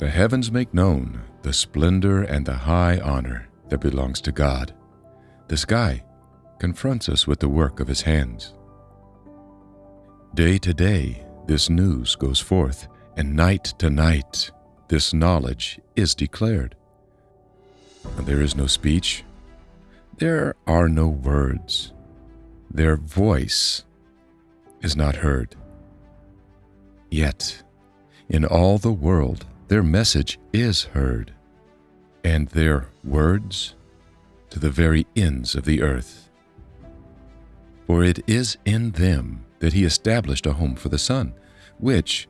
The heavens make known the splendor and the high honor that belongs to God. The sky confronts us with the work of his hands. Day to day, this news goes forth, and night to night, this knowledge is declared. There is no speech, there are no words, their voice is not heard. Yet, in all the world, their message is heard, and their words to the very ends of the earth. For it is in them that he established a home for the sun, which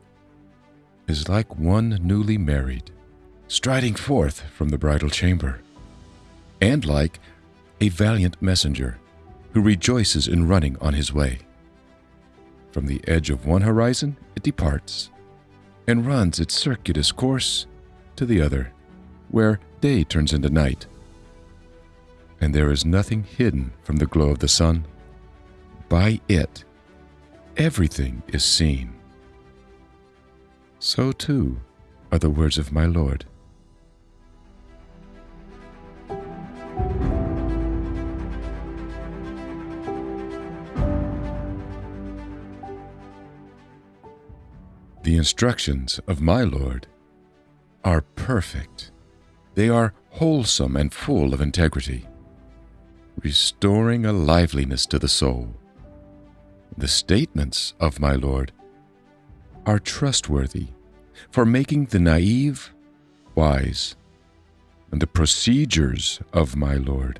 is like one newly married, striding forth from the bridal chamber, and like a valiant messenger who rejoices in running on his way. From the edge of one horizon it departs, and runs its circuitous course to the other, where day turns into night, and there is nothing hidden from the glow of the sun. By it, everything is seen. So too are the words of my Lord. The instructions of my Lord are perfect. They are wholesome and full of integrity, restoring a liveliness to the soul. The statements of my Lord are trustworthy for making the naive wise, and the procedures of my Lord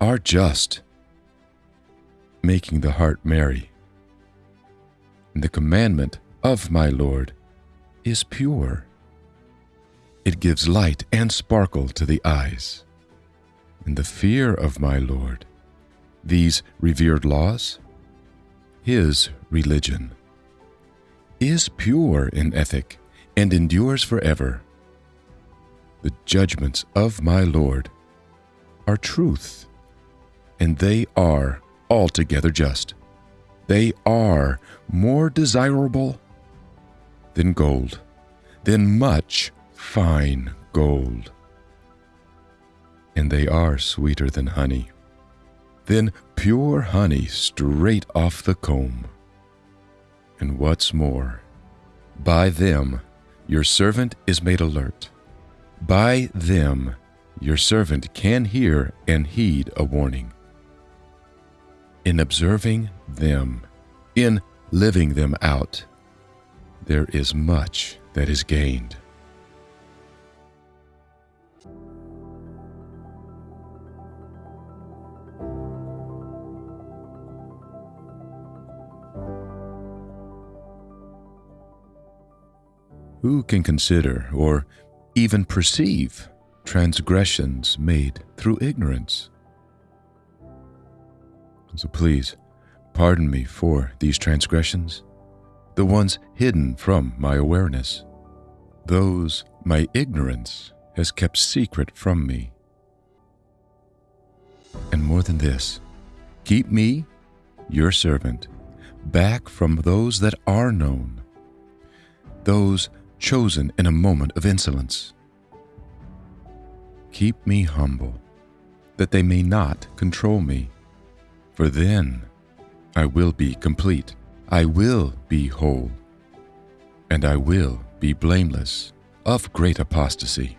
are just, making the heart merry. And the commandment of my Lord is pure. It gives light and sparkle to the eyes. In the fear of my Lord, these revered laws, his religion, is pure in ethic and endures forever. The judgments of my Lord are truth, and they are altogether just. They are more desirable than gold, than much fine gold. And they are sweeter than honey, than pure honey straight off the comb. And what's more, by them your servant is made alert. By them your servant can hear and heed a warning. In observing them, in living them out, there is much that is gained. Who can consider or even perceive transgressions made through ignorance? So please, pardon me for these transgressions the ones hidden from my awareness, those my ignorance has kept secret from me. And more than this, keep me, your servant, back from those that are known, those chosen in a moment of insolence. Keep me humble, that they may not control me, for then I will be complete. I will be whole, and I will be blameless of great apostasy,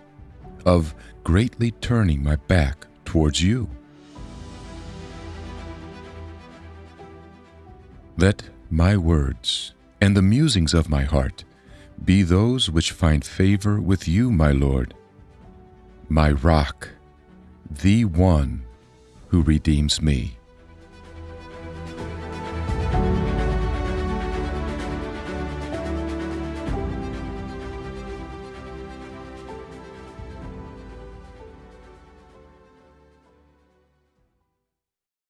of greatly turning my back towards you. Let my words and the musings of my heart be those which find favor with you, my Lord, my rock, the one who redeems me.